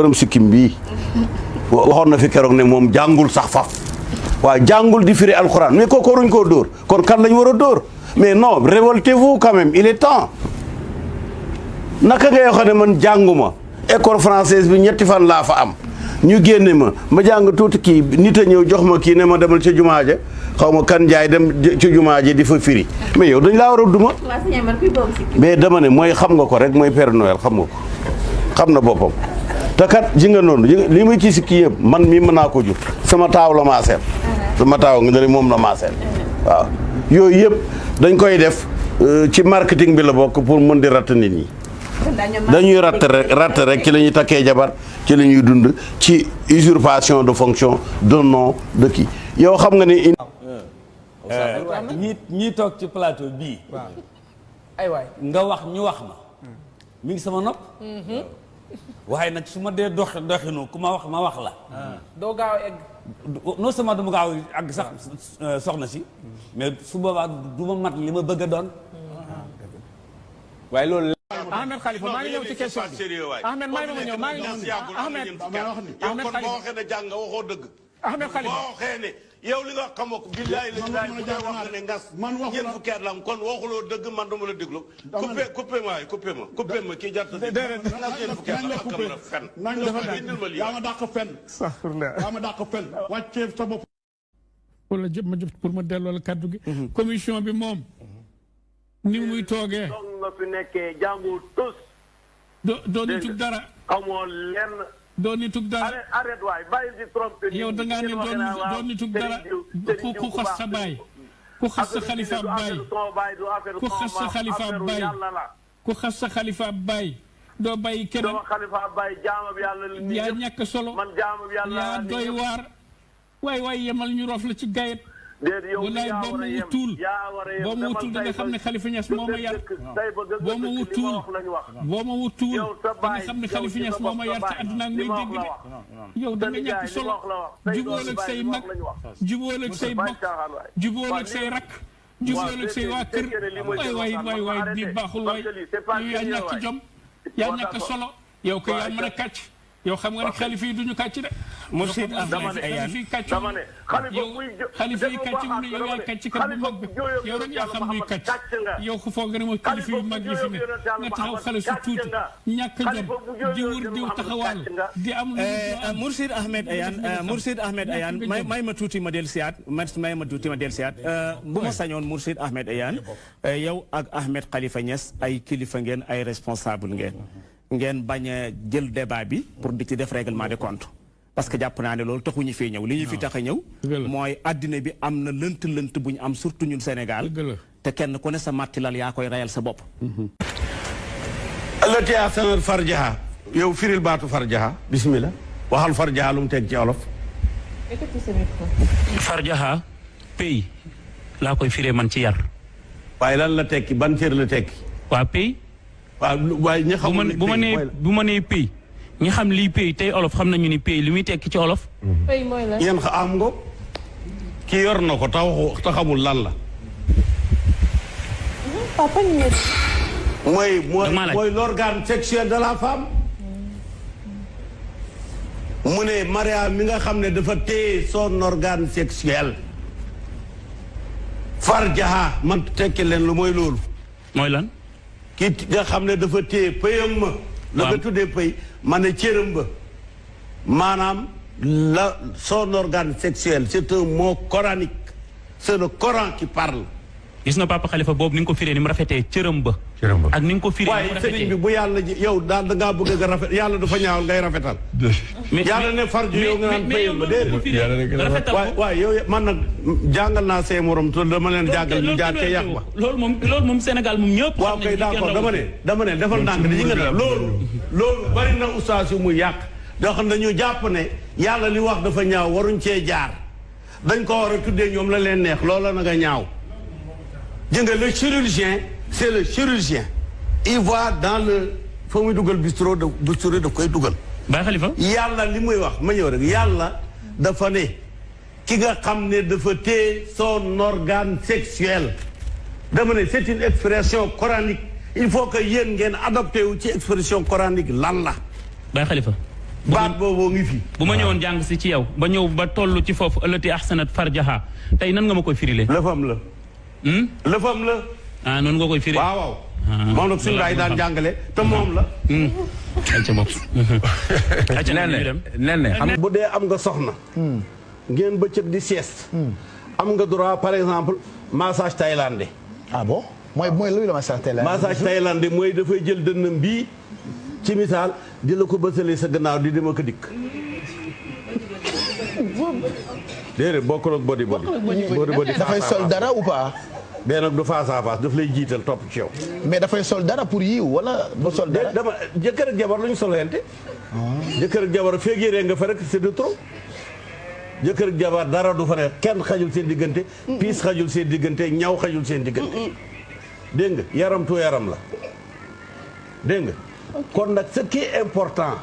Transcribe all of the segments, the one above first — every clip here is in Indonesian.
borom sikkim bii waxoon na fi keroog ne moom jàngul sax faf. Waaye jàngul di firi alxuraan. Mais kooku waruñ koo dóor. Kon kan lañ war a dóor? Mais non révoltez-vous quand même il est temps. Naka ngay wax ne man jànguma? École française bi ñetti fan laa fa am. Ñu génne ma. Ma jàng tuuti kii nit a ñëw jox ma kii ne ma demal ca jumaa ja. Xaw ma kan jaay dem ci jumaa ja di fa firi. Mais yow dañ laa war a duma. Mais dama ne mooy xam nga ko rek mooy Père Noël xam nga ko. Xam na boppam te kat ji nga noonu ji nga- li muy ci si kii yëpp man mii mën naa ko jur. Sama taaw la maaseel. Sama taaw nga ne moom la maaseel. Waaw. Yooyu yëpp dañ koy def euh, ci marketing bi la bokk pour mën di ratt nit ñi. Dañuy ratt rek ratt rek ci la ñuy takkee jabar ci la ñuy dund ci usurpation de fonction de nom de kii. Yow xam nga ni ñii ñii toog ci plateau bii. ay waay nga wax ñu wax ma. mi ngi sama nopp. Waaye nag su ma dee dox doxinu ku ma wax ma wax la. doo gaaw egg non seulement du ma gaaw àgg sax soxna si. mais su boobaa du ma mat li ma bëgg a doon. waaye loolu. Ahmed Khalifa maa ngi ñëw ci question bi Ahmed maa ngi ñëw maa ngi ñëw Ahmed Ahmed boo Khalifa waxee ne jàng nga waxoo dëgg Ahmed Khalifa boo waxee ne yow li nga xamoo ko. billaay la laay bu dee wax ne ngas ñeent fukki at la am. kon waxuloo dëgg man dama la déglu. Coupé coupé ma coupé ma coupé ma kii jarta di ngas ñeent fukki at la fen. Nañ indil ma lii. Yaa ma dàq fen. Yaa ma dàq fen. Wàccee sa bopp. Wala jë ma jëf pour ma delloo la kaddu gi. commission bi moom. ni muy toogee. donc nga fi nekkee jàngu tus. Doo doo nitug dara. xamoo lenn. Doo nitug dara. arrête waay bàyyi di trompé yow da ngaa ne doon nitug dara ku xas sa baay. ku xas sa xalifa baay. ku xas sa xalifa baay. ku xas sa xalifa baay. doo bàyyi keneen. yaa ñàkk solo. yaa doy waar. waay waay yemal ñu roof la ci gayet. Déedéet yow yaa war a yem yaa war a yem. Boo ma wutul da nga xam ne Khalifa Niass moo ma yar. boo ma wutul. boo ma wutul. Da nga xam ne Khalifa Niass moo ma yar te àdduna ak may dégg de. yow da nga ñàkk solo. jubóol ak say mag. jubóol ak say bokk. jubóol ak say rak jubóol ak say waa kër. waay waay waay waay di baaxul waay. yaa ñàkk jom. Yaa ñàkk solo. Yow ko yaa mën a kàcc. Yow xam nga ne xalifa yi duñu kàcc de. Xalifa kàcc dama ne xalifa xalifa yi kàcc mu ne yow dama kàcc kat bu mag bi. xalifa yow rek yaa xam luy kàcc. yow ko foog nga ne mooy yu mag yi fi ne. nga taxaw xale su tuuti ñàkk jom. Di wër diw taxawaal di am lu Mursid Ahmed Ahmed Ayane may may ma tuuti ma del siyaat ma may ma tuuti ma del siyaat. Bu ma sañoon Mursid Ahmed Ayane yow ak Ahmed Khalifa Niass ay kilifa ngeen ay responsable ngeen. Ngeen bañ a jël débat bi pour di ci def règlement de compte. parce que jàpp naa ne loolu taxuñu fee ñëw. li ñu fi tax a ñëw mooy addina bi am na lënt lënt bu ñu am surtout ñun Sénégal. Te kenn ku ne sa mattilal yaa koy rayal sa bopp. Allati ahsanat farjaha. Yow firil baatu farjaha. Bismillah. Waxal farjaha lu mu teg ci olof. Farjaha pay laa koy firee man ci yar. Waaye lan la tekki? Ban cër la tekki? Waa pay waaw waaye ñi bu ma xamul bu ma nee bu ma nee pay ñi xam lii pay tey olof xam nañu ni pay li muy tekki ci olof. Fay mooy la. Yéen xa am nga. kii yor na ko ta waxu xamul lan la. Papa ñu mooy mooy mooy l'organe sexuel de la femme. Mu ne Maria mi nga xam ne dafa téye son organe sexuel. Farjaha man tekki leen lu mooy loolu. Mooy lan? Ki nga xam ne dafa téye pëyam ma. La nga tuddee pëy ma ne cëram ba. Maanaam la son organe sexuel c'est un mot coranique. C'est le Coran qui parle. Gis nga papa xalifa boobu ni nga ko firee ni mu rafetee Cëram ba. Ak ni nga ko firee waaye sëriñ bi bu yàlla ji yow daal da ngaa bëgg nga rafet yàlla dafa ñaawal ngay rafetal. Mais yàlla ne farju yow nga naan ba déedéet. man nag jàngal naa see morom te dama leen jàngal ñu jaar ca yàq ba. loolu moom loolu moom Sénégal moom ñëpp waaw kay d'accord dama ne dama ne defal ndànk di nga def loolu loolu bari na ustaas yu muy yàq. Doo xam ne dañu jàpp ne yàlla li wax dafa ñaaw waruñ cee jaar. Dañ ko war a tuddee ñoom la leen neex loola na nga ñaaw. Jë nga le chirurgien c'est le chirurgien il voit dans le fa muy dugal bistro de bistro daf koy dugal Baye Khalifa yàlla li muy wax ma ñëw rek yàlla dafa ne ki nga xam ne dafa téye son organe sexuel dama ne c'est une expression coranique il faut que yéen ngeen adopté wu ci expression coranique lan la Baye Khalifa baat boobu ngi fi. bu ma ñëwoon jàng si ci yow ba ñëw ba toll ci foofu ëllëti ahsanat farjaha tey nan nga ma koy firile. lëfam la. lëfam la. Ah noonu nga koy firi. waaw waaw. moom nag suñu daay daan jàngale te moom la. ayca bopp. ayca nen ñu nen xam bu dee am nga soxna. ngeen bëccëg di sieste. am nga droit par exemple massage thaïlandais. ah bon mooy mooy luy la massage thaïlandais. massage thaïlandais mooy dafay jël dënnam bii ci misaal di la ko bësalee sa gannaaw di dem ak dikk. déedéet bokkul ak body body. body body dafay sol dara ou pas. Bee nag du face à face daf lay jiital topp ci yow. mais dafay sol dara pour yiw wala du sol dara. dama jëkkër ak jabar lu ñu solente. jëkkër ak jabar feeg yéree nga fa rek c'est de trop. jëkkër ak jabar dara du fa ne kenn xajul seen diggante. piis xajul seen diggante ñaw xajul seen diggante. dégg nga yaram tu yaram la. dégg nga kon nag ce qui est important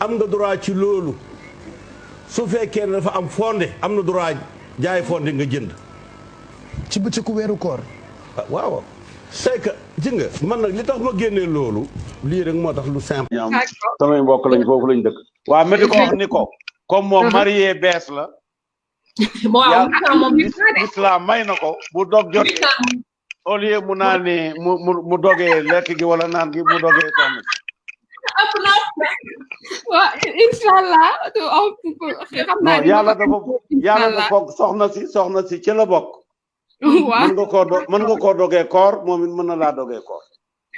am nga droit ci loolu su fekkee ne dafa am fondé am na droit jaay fondé nga jënd. Ci bëccëgu weeru koor. waaw c'est que ji nga man nag li tax ma génnee loolu lii rek moo tax lu simple. ñoom samay mbokk lañ foofu lañ dëkk. waa mais di ko wax ni ko. comme moom marié bees la. islam may na ko bu dog jot au lieu mu naan ni mu mu mu dogee lekk gi wala naan gi mu dogee soxna waaw incha allah xam naa non yàlla dafa yàlla dafa soxna si soxna si ci la bokk. Mën nga koo do mën nga koo dogee koor moom it mën na laa dogee koor.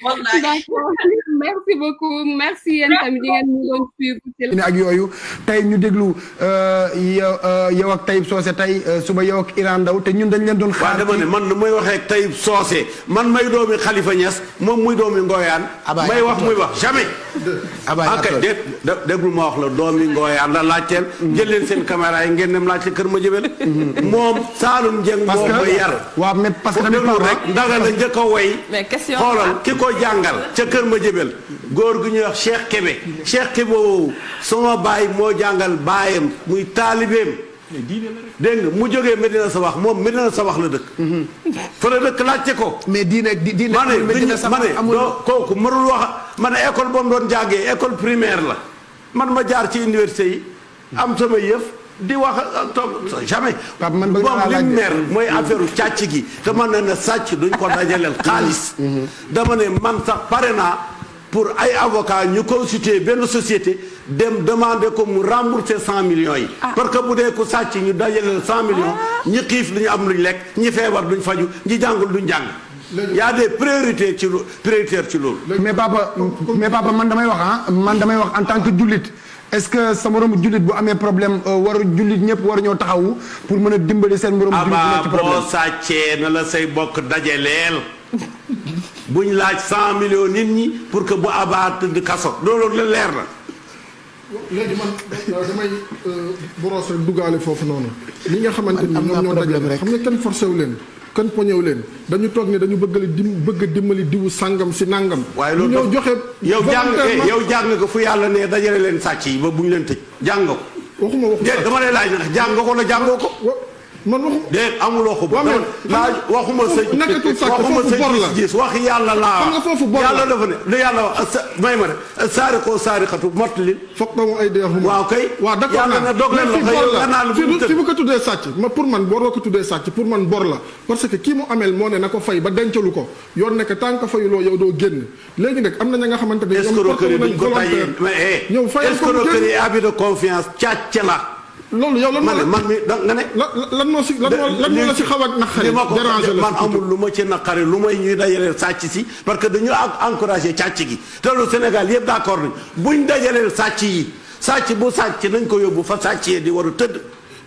D'accord merci beaucoup. Merci yéen tamit di ngeen ñu doon suivre ci ak yooyu. Tey ñu déglu yow yow ak Taïb Socé tey suba yow ak Iran Ndaw te ñun dañ leen doon xaar waaw dama ne man nu may waxee ak Taïb Socé man may doomi Khalifa Niass moom muy doomi Ngoyaan. May wax muy wax jamais. Ak dé déglu ma wax la doomi Ngoyaan la laajteel. Jël leen seen caméra yi ngeen dem laajte kër ma jëbel moom Saalum Dieng moo ma yar. waaw mais parce que rek ndaga la njëkk a woy. Mais question xoolal ki ko jàngal ca kër ma jëbel góor gu ñuy wax Cheikh Kébé. Cheikh Kébé woowu sama baay moo jàngal baayam muy taalibeem. Nga mu jógee Medina Sabax moom Medina Sabax la dëkk. Fa la dëkk laajte ko. Mais diine diine ma ne ma ne doo kooku mënul wax ma ne école ba mu doon jàngee école primaire la. Man ma jaar ci université yi am sama yëf di wax toog jamais. Moom li mer mooy affaire càcc gi. Man ne na sàcc duñ ko dajaleel xaalis. Dama ne man sax pare naa pour ay avocat ñu constituer benn société dem demander ko mu rembourser cent millions yi. Parce que bu dee ku sàcc ñu dajaleel cent millions ñi xiif lu ñu am luñ lekk ñi feebar duñ faju ñi jàngul duñ jàng y a des priorités ci lu prioritaires ci loolu. Mais papa mais papa man damay wax ah man damay wax en tant que jullit. Est-ce que sa moromu jullit bu amee problème waru jullit ñëpp war ñoo taxawu pour mën a dimbali seen bu nekk ci problème? Boo sàccee na la say bokk dajaleel. Buñ laaj cent millions nit ñi pour que bu abaa tëdd kaso. Loolu la leer na. Léegi man damay boros rek duggaale foofu noonu. Li nga xamante ni ñoom ñoo dajale xam nga kenn forcé wu leen kenn poñew leen. Dañu toog ne dañu bëgg dim bëgg a dimbali diwu sàngam si nàngam waaye loolu ñëw joxe yow jàng yow jàng nga fu yàlla ne dajale leen sàcc yi ba bu ñu leen tëj. Jàng ko. Waxuma waxuma. Dama lay laaj nag jàng ko la jàngoo ko man waxu déet amuloo ko laaj waxuma nekkatul sàcc waxuma foofu bor la. gis wax yàlla laa. Xam nga foofu bor la. Yàlla dafa ne lu yàlla wax may ma ne saari koo saari xatu mottali foog nga mu ay dee waaw kay. Waaw d'accord yàlla ne dog leen loxo yow nga naan fi fi bu ko tuddee sàcc. Ma pour man bor ko tuddee sàcc. Pour man bor la. Parce que kii mu ameel moo ne na ko fay ba dencalu ko. Yoon nekk tant que fayuloo yow doo génn. Léegi nag am na ña nga xamante ne escroquerie duñ ko tayee. mais ñëw fayal ko mu génn. escroquerie abus de confiance càcc la. Loolu yow lan man man mi da nga ne. lan moo si lan moo lan moo la si xaw a naqari. li ma ko déranger la man amul lu ma ci naqari lu may ñuy dajaleel sàcc si parce que dañu encouragé càcc gi te lu Sénégal yëpp d'accord nañ buñ dajaleel sàcc yi sàcc bu sàcc nañ ko yóbbu fa sàcc yi di war a tëdd.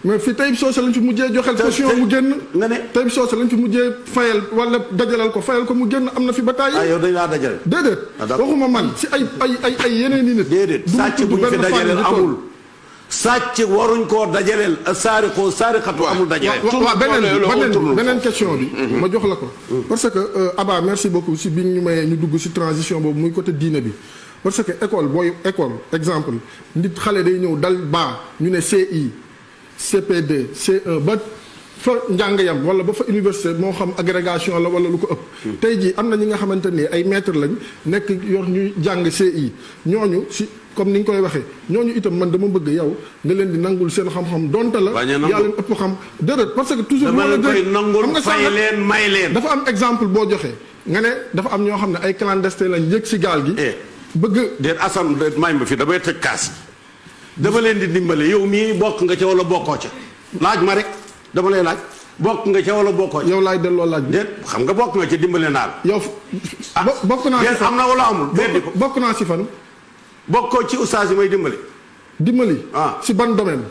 mais fi Taïb Socé lañ fi mujjee joxel caution mu génn. nga ne Taïb Socé lañ fi mujjee fayal wala dajalal ko fayal ko mu génn am na fi ba tàyyi. ah yow dañ laa dajale. déedéet waxuma man si ay ay ay ay yeneen i nit. déedéet sàcc buñ fi dajaleel amul. Sàcc waruñ koo dajaleel saari koo saari xatu amul dajaleel. waaw beneen question bi. ma jox la ko. parce que Abba merci beaucoup si bi ñu mayee ñu dugg si transition boobu muy côté diine bi. parce que école booy école exemple nit xale day ñëw dal baa ñu ne CI CP2 C1 ba fa njàng yam wala ba fa université moo xam agrégation la wala lu ko ëpp. Tey jii am na ñi nga xamante ni ay maître lañ nekk yor ñuy jàng CI ñooñu si comme ni nga koy waxee ñooñu itam man dama bëgg yow nga leen di nangul seen xam-xam donte la yaa leen ëpp xam. Déedéet parce que toujours moo la nangul, xam nga fay leen, may leen. dafa am exemple boo joxee nga ne dafa am ñoo xam ne ay clandestin lañ yëg si gaal gi. Bëgg déet Assane déet may ma fi damay tëj kaas. Dama leen di dimbale. Yow mii bokk nga ca wala bokkoo ca. Laaj ma rek dama lay laaj bokk nga ca wala bokkoo yow laay delloo laaj déet xam nga bokk nga ca dimbale naa la yow bokk naa si am na wala amul bokk naa si fan bokkoo ci oustaz yi may dimbale dimbali ah si ban domaine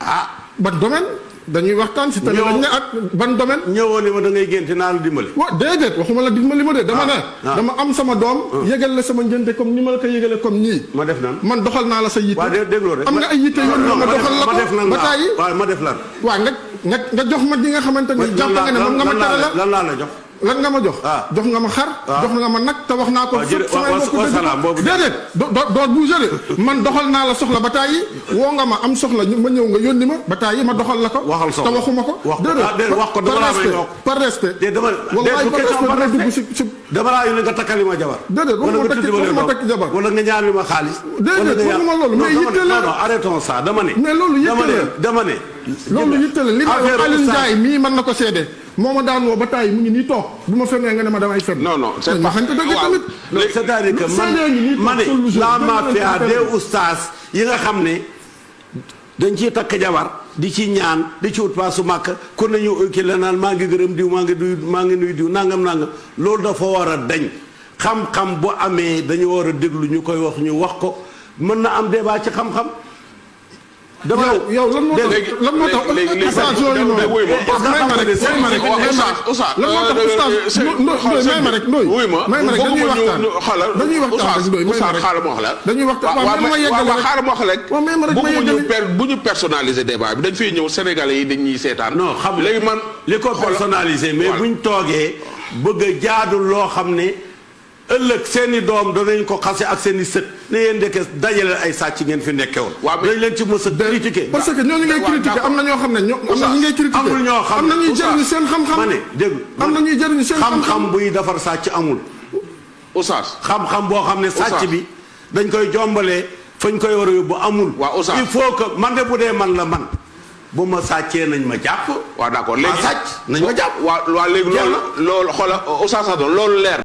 ah ban domaine dañuy waxtaan si télé lañ ak ban domaine? ñëwoo ne ma da ngay génte naa la dimbali. Wa déedéet waxuma la dimbali ma de dama ne ah. dama am sama doom yëgal la sama njënte comme ni ma la ko yëgale comme nii. Ma def nan man doxal naa la sa yitte. Am nga ay yitte yoon ma doxal la ko? ba tàyyi. Waaw ma def lan? Waaw nga nga jox ma ñi nga xamante ni jàpp nga ne moom nga ma la. lan laa la jox lan nga ma jox? Jox nga ma xar jox nga ma nag te wax naa ko boobu- déedéet do bouger de. Man doxal naa la soxla ba tàyyi woo nga ma am soxla ma ñëw nga yónni ma ba tàyyi ma doxal la ko. Te waxuma ko. Ko. Ah wax ko dama laa may wax par respect. Déet dama bu par respect dama dugg si dama laa yónnee nga takkali ma jabar. Wala waxuma takki- waxuma takki jabar. wala nga ñaan ma xaalis. Ñaan- waxuma loolu, Non, mais yitte la. arrêtons ça dama ne. Mais loolu yitte la. dama ne loolu yitte la li ma wax Affaire Alioune. Ndiaye mii mën na ko seede. Moo ma daan woo ba tàyyi mu ngi nii toog. Bu ma fenee nga ne ma damay fen. Non non c'est ma pas dëgg tamit. Non, c'est-à-dire que man ma ne jaune, la mafia des oustaz yi nga xam ne dañ ciy takk jabar di ci ñaan di ci ut paasu màkk ku nañu ki la naan maa ngi gërëm diw maa ngi duy maa ngi nuy diw nangam nangam. Loolu dafa war a dañ xam-xam bu amee dañu war a déglu ñu koy wax ñu wax ko. Mën na am débat ci xam-xam dama yow lan moo tax lan moo tax oustaz yooyu noonu? may ma rek may ma rek may ma rek. lan moo tax oustaz ndoy may ma rek ndoy wuy ma. May ma rek dañuy waxtaan. xala dañuy waxtaan rek ndoy may ma rek. xaaral ma wax la. Dañuy waxtaan. Waaw waaw may ma yeggale waaw rek. xaaral ma wax la. Rek waaw may ma rek ma bëgguma ñu yeggale. per bu ñu personnaliser débat bi. Dañ fiy ñëw sénégalais yi dañuy seetaan. Non xam léegi man li ko personnalisé mais buñ toogee bëgg a jaadul loo xam ne ëllëg seeni doom danañ ko xase ak seeni sët. ne yéen ndeke dajale ay sàcc ngeen fi nekke woon. Dañ leen ci mës a critiqué parce que ñooñu ngay critiquer. am na ñoo xam ne am na ñi ngay critiquer. amul ñoo xam am na ñuy jëriñu seen xam-xam. ma ne dégg am na ñuy jëriñu seen xam-xam. buy defar sàcc amul. Oustaz xam-xam boo xam ne sàcc bi dañ koy jombalee fañ koy war a yóbbu amul. Oustaz. il faut que man de bu dee man la man. Bu ma sàccee nañ ma jàpp. Waaw d'accord. Léegi sàcc nañ ma jàpp. Waaw waaw léegi loolu loolu xoola Oustaz Sadon loolu leer